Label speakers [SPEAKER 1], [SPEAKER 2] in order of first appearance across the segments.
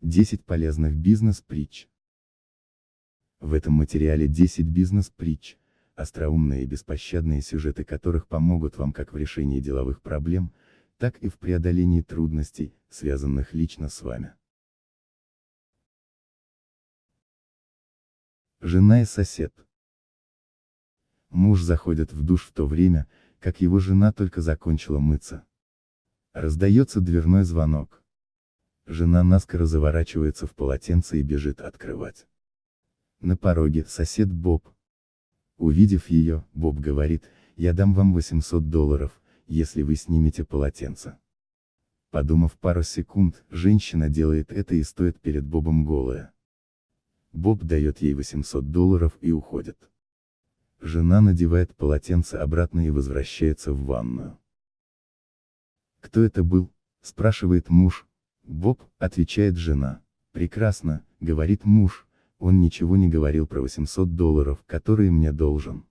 [SPEAKER 1] 10 полезных бизнес-притч. В этом материале 10 бизнес-притч, остроумные и беспощадные сюжеты которых помогут вам как в решении деловых проблем, так и в преодолении трудностей, связанных лично с вами. Жена и сосед. Муж заходит в душ в то время, как его жена только закончила мыться. Раздается дверной звонок. Жена наскоро заворачивается в полотенце и бежит открывать. На пороге сосед Боб. Увидев ее, Боб говорит, я дам вам 800 долларов, если вы снимете полотенце. Подумав пару секунд, женщина делает это и стоит перед Бобом голая. Боб дает ей 800 долларов и уходит. Жена надевает полотенце обратно и возвращается в ванную. Кто это был? спрашивает муж, Боб, отвечает жена. Прекрасно, говорит муж, он ничего не говорил про 800 долларов, которые мне должен.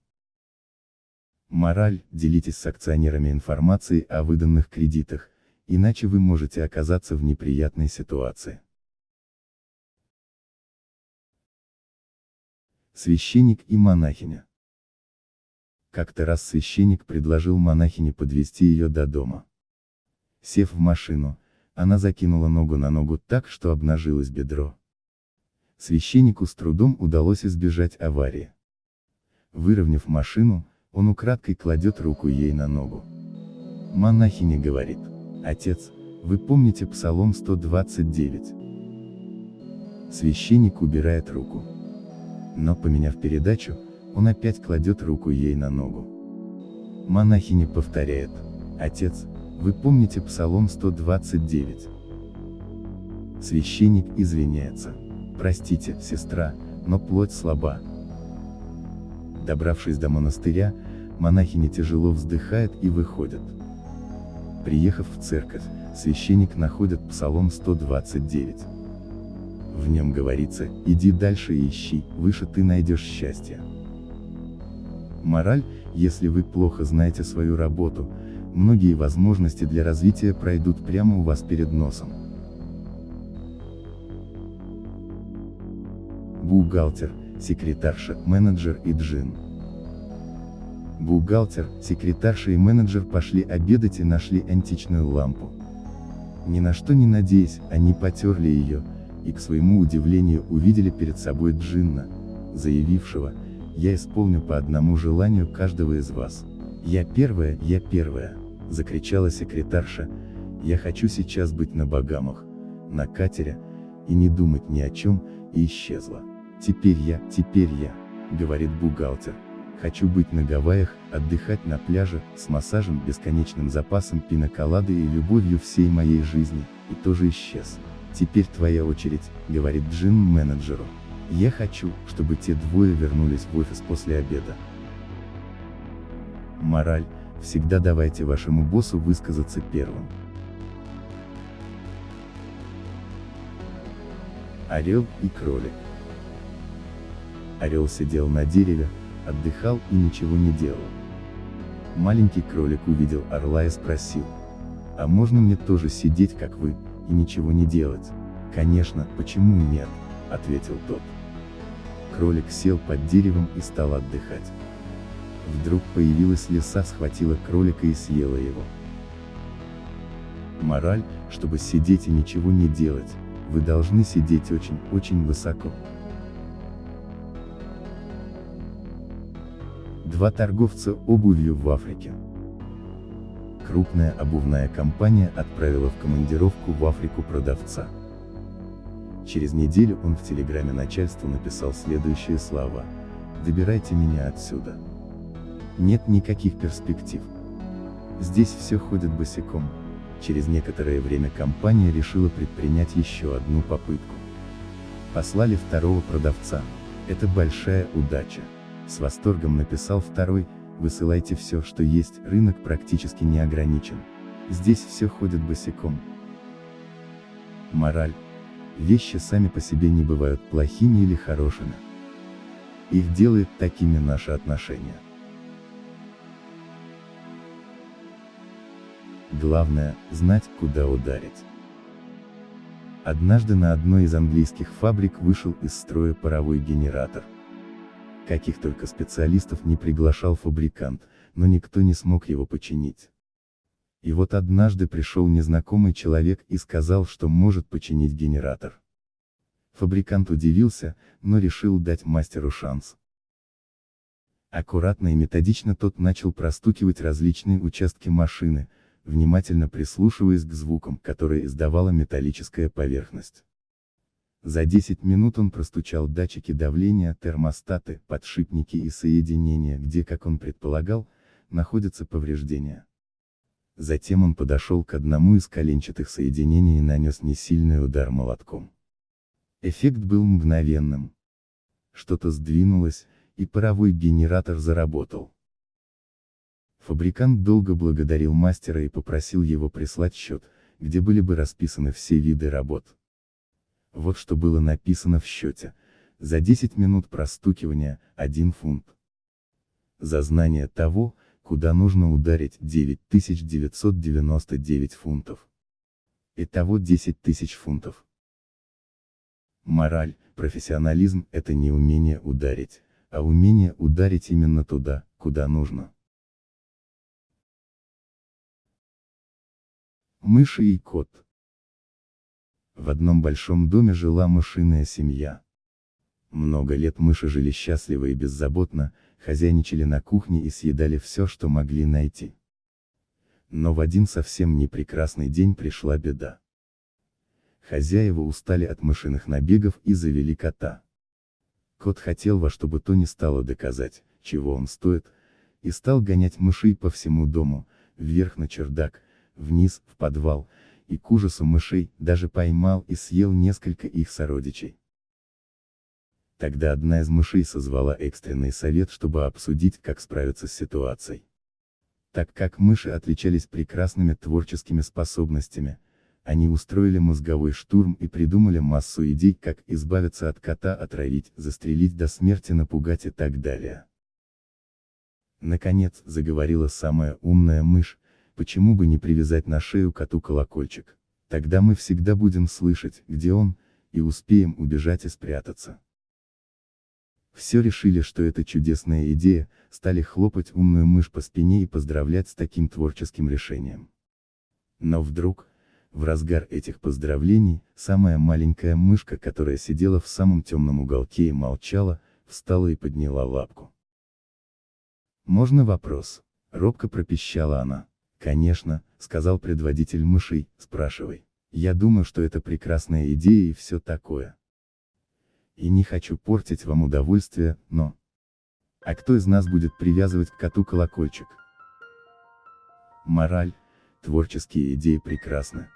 [SPEAKER 1] Мораль, делитесь с акционерами информацией о выданных кредитах, иначе вы можете оказаться в неприятной ситуации. Священник и монахиня. Как-то раз священник предложил монахине подвести ее до дома. Сев в машину, она закинула ногу на ногу так, что обнажилось бедро. Священнику с трудом удалось избежать аварии. Выровняв машину, он украдкой кладет руку ей на ногу. Монахиня говорит, «Отец, вы помните Псалом 129?» Священник убирает руку. Но поменяв передачу, он опять кладет руку ей на ногу. Монахиня повторяет, «Отец, вы помните Псалом 129? Священник извиняется. Простите, сестра, но плоть слаба. Добравшись до монастыря, монахиня тяжело вздыхает и выходит. Приехав в церковь, священник находит Псалом 129. В нем говорится, иди дальше и ищи, выше ты найдешь счастье. Мораль, если вы плохо знаете свою работу, многие возможности для развития пройдут прямо у вас перед носом. Бухгалтер, секретарша, менеджер и джин. Бухгалтер, секретарша и менеджер пошли обедать и нашли античную лампу. Ни на что не надеясь, они потерли ее, и к своему удивлению увидели перед собой джинна, заявившего, я исполню по одному желанию каждого из вас. «Я первая, я первая!» — закричала секретарша, «я хочу сейчас быть на Багамах, на катере, и не думать ни о чем, и исчезла. Теперь я, теперь я», — говорит бухгалтер, «хочу быть на Гавайях, отдыхать на пляже, с массажем, бесконечным запасом пиноколады и любовью всей моей жизни, и тоже исчез. Теперь твоя очередь», — говорит Джин менеджеру. «Я хочу, чтобы те двое вернулись в офис после обеда». Мораль, всегда давайте вашему боссу высказаться первым. Орел и кролик. Орел сидел на дереве, отдыхал и ничего не делал. Маленький кролик увидел орла и спросил, а можно мне тоже сидеть как вы, и ничего не делать? Конечно, почему нет, ответил тот. Кролик сел под деревом и стал отдыхать. Вдруг появилась лиса, схватила кролика и съела его. Мораль, чтобы сидеть и ничего не делать, вы должны сидеть очень-очень высоко. Два торговца обувью в Африке. Крупная обувная компания отправила в командировку в Африку продавца. Через неделю он в телеграме начальству написал следующие слова. «Добирайте меня отсюда» нет никаких перспектив. Здесь все ходит босиком. Через некоторое время компания решила предпринять еще одну попытку. Послали второго продавца. Это большая удача. С восторгом написал второй, высылайте все, что есть, рынок практически не ограничен. Здесь все ходит босиком. Мораль. Вещи сами по себе не бывают плохими или хорошими. Их делает такими наши отношения. Главное, знать, куда ударить. Однажды на одной из английских фабрик вышел из строя паровой генератор. Каких только специалистов не приглашал фабрикант, но никто не смог его починить. И вот однажды пришел незнакомый человек и сказал, что может починить генератор. Фабрикант удивился, но решил дать мастеру шанс. Аккуратно и методично тот начал простукивать различные участки машины, внимательно прислушиваясь к звукам, которые издавала металлическая поверхность. За 10 минут он простучал датчики давления, термостаты, подшипники и соединения, где, как он предполагал, находятся повреждения. Затем он подошел к одному из коленчатых соединений и нанес несильный удар молотком. Эффект был мгновенным. Что-то сдвинулось, и паровой генератор заработал. Фабрикант долго благодарил мастера и попросил его прислать счет, где были бы расписаны все виды работ. Вот что было написано в счете. За 10 минут простукивания, 1 фунт. За знание того, куда нужно ударить 9999 фунтов. Итого 10 тысяч фунтов. Мораль, профессионализм – это не умение ударить, а умение ударить именно туда, куда нужно. Мыши и кот. В одном большом доме жила мышиная семья. Много лет мыши жили счастливо и беззаботно, хозяйничали на кухне и съедали все, что могли найти. Но в один совсем непрекрасный день пришла беда. Хозяева устали от мышиных набегов и завели кота. Кот хотел во что бы то ни стало доказать, чего он стоит, и стал гонять мышей по всему дому, вверх на чердак, вниз, в подвал, и к ужасу мышей, даже поймал и съел несколько их сородичей. Тогда одна из мышей созвала экстренный совет, чтобы обсудить, как справиться с ситуацией. Так как мыши отличались прекрасными творческими способностями, они устроили мозговой штурм и придумали массу идей, как избавиться от кота, отравить, застрелить до смерти, напугать и так далее. Наконец, заговорила самая умная мышь, почему бы не привязать на шею коту колокольчик. Тогда мы всегда будем слышать, где он, и успеем убежать и спрятаться. Все решили, что это чудесная идея, стали хлопать умную мышь по спине и поздравлять с таким творческим решением. Но вдруг, в разгар этих поздравлений, самая маленькая мышка, которая сидела в самом темном уголке и молчала, встала и подняла лапку. «Можно вопрос?» — робко пропищала она. «Конечно», — сказал предводитель мышей, — «спрашивай. Я думаю, что это прекрасная идея и все такое. И не хочу портить вам удовольствие, но... А кто из нас будет привязывать к коту колокольчик?» Мораль. Творческие идеи прекрасны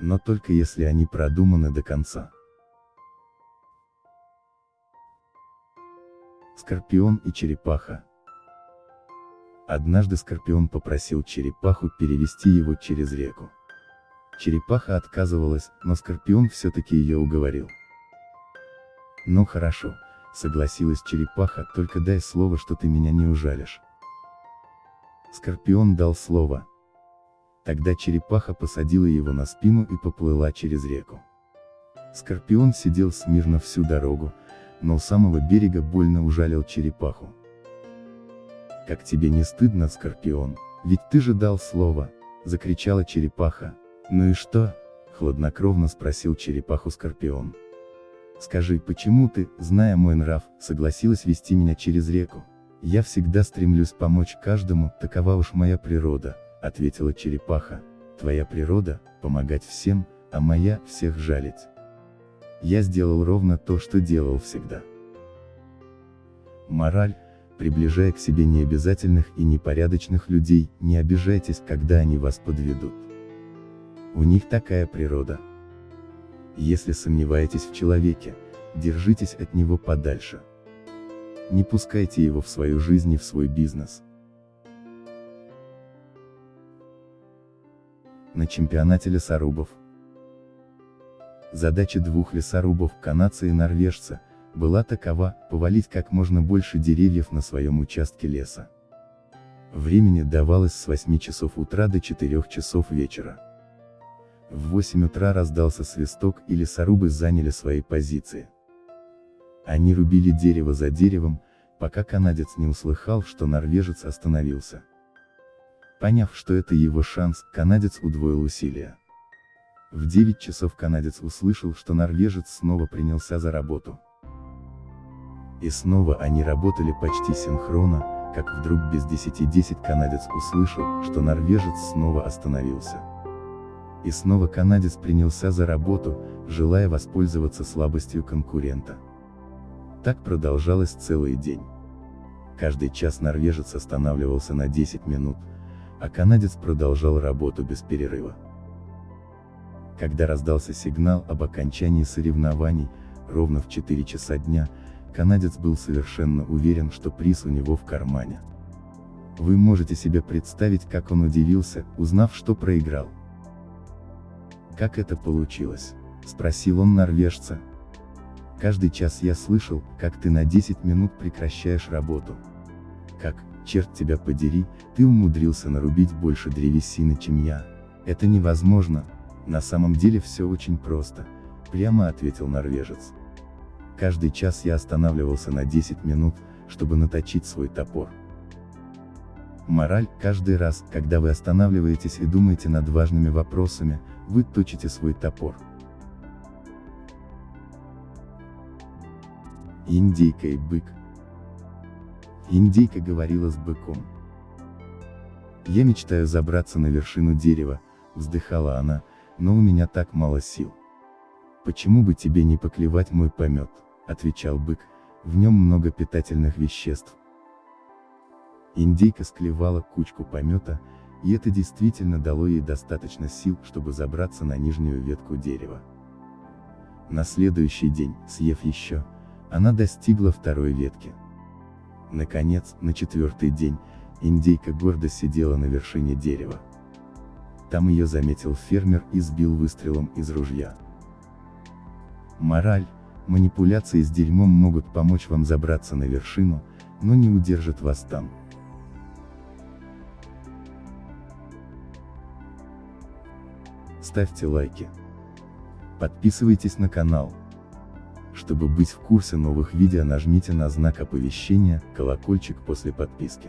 [SPEAKER 1] но только если они продуманы до конца. Скорпион и черепаха. Однажды Скорпион попросил черепаху перевести его через реку. Черепаха отказывалась, но Скорпион все-таки ее уговорил. Ну хорошо, согласилась черепаха, только дай слово, что ты меня не ужалишь. Скорпион дал слово, Тогда черепаха посадила его на спину и поплыла через реку. Скорпион сидел смирно всю дорогу, но у самого берега больно ужалил черепаху. «Как тебе не стыдно, Скорпион, ведь ты же дал слово!» — закричала черепаха. «Ну и что?» — хладнокровно спросил черепаху Скорпион. «Скажи, почему ты, зная мой нрав, согласилась вести меня через реку? Я всегда стремлюсь помочь каждому, такова уж моя природа, ответила черепаха, твоя природа – помогать всем, а моя – всех жалить. Я сделал ровно то, что делал всегда. Мораль, приближая к себе необязательных и непорядочных людей, не обижайтесь, когда они вас подведут. У них такая природа. Если сомневаетесь в человеке, держитесь от него подальше. Не пускайте его в свою жизнь и в свой бизнес. на чемпионате лесорубов. Задача двух лесорубов, канадца и норвежца, была такова, повалить как можно больше деревьев на своем участке леса. Времени давалось с 8 часов утра до 4 часов вечера. В 8 утра раздался свисток и лесорубы заняли свои позиции. Они рубили дерево за деревом, пока канадец не услыхал, что норвежец остановился. Поняв, что это его шанс, канадец удвоил усилия. В 9 часов канадец услышал, что норвежец снова принялся за работу. И снова они работали почти синхронно, как вдруг без 10-10 канадец услышал, что норвежец снова остановился. И снова канадец принялся за работу, желая воспользоваться слабостью конкурента. Так продолжалось целый день. Каждый час норвежец останавливался на 10 минут, а канадец продолжал работу без перерыва. Когда раздался сигнал об окончании соревнований, ровно в 4 часа дня, канадец был совершенно уверен, что приз у него в кармане. Вы можете себе представить, как он удивился, узнав, что проиграл. «Как это получилось?» – спросил он норвежца. «Каждый час я слышал, как ты на 10 минут прекращаешь работу. Как, черт тебя подери, ты умудрился нарубить больше древесины, чем я. Это невозможно, на самом деле все очень просто», – прямо ответил норвежец. Каждый час я останавливался на 10 минут, чтобы наточить свой топор. Мораль, каждый раз, когда вы останавливаетесь и думаете над важными вопросами, вы точите свой топор. Индейка и бык. Индейка говорила с быком. Я мечтаю забраться на вершину дерева, вздыхала она, но у меня так мало сил. Почему бы тебе не поклевать мой помет? отвечал бык, в нем много питательных веществ. Индейка склевала кучку помета, и это действительно дало ей достаточно сил, чтобы забраться на нижнюю ветку дерева. На следующий день, съев еще, она достигла второй ветки. Наконец, на четвертый день, индейка гордо сидела на вершине дерева. Там ее заметил фермер и сбил выстрелом из ружья. Мораль, Манипуляции с дерьмом могут помочь вам забраться на вершину, но не удержат вас там. Ставьте лайки. Подписывайтесь на канал. Чтобы быть в курсе новых видео нажмите на знак оповещения, колокольчик после подписки.